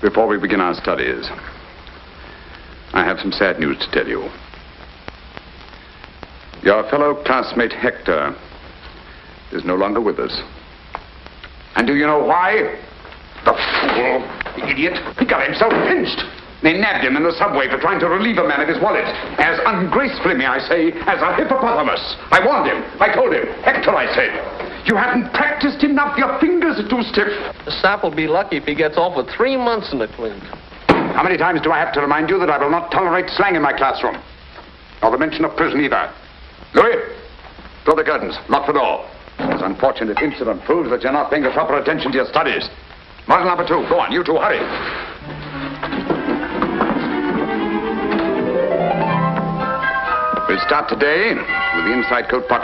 Before we begin our studies, I have some sad news to tell you. Your fellow classmate Hector is no longer with us. And do you know why? The fool, the idiot, he got himself pinched. They nabbed him in the subway for trying to relieve a man of his wallet. As ungracefully, may I say, as a hippopotamus. I warned him. I told him. Hector, I said. You haven't practiced enough. Your fingers are too stiff. The sap will be lucky if he gets off with three months in the clink. How many times do I have to remind you that I will not tolerate slang in my classroom? Nor the mention of prison either. Louis, draw the curtains. Lock the door. This unfortunate incident proves that you're not paying the proper attention to your studies. Model number two. Go on, you two, hurry. We'll start today with the inside coat pocket.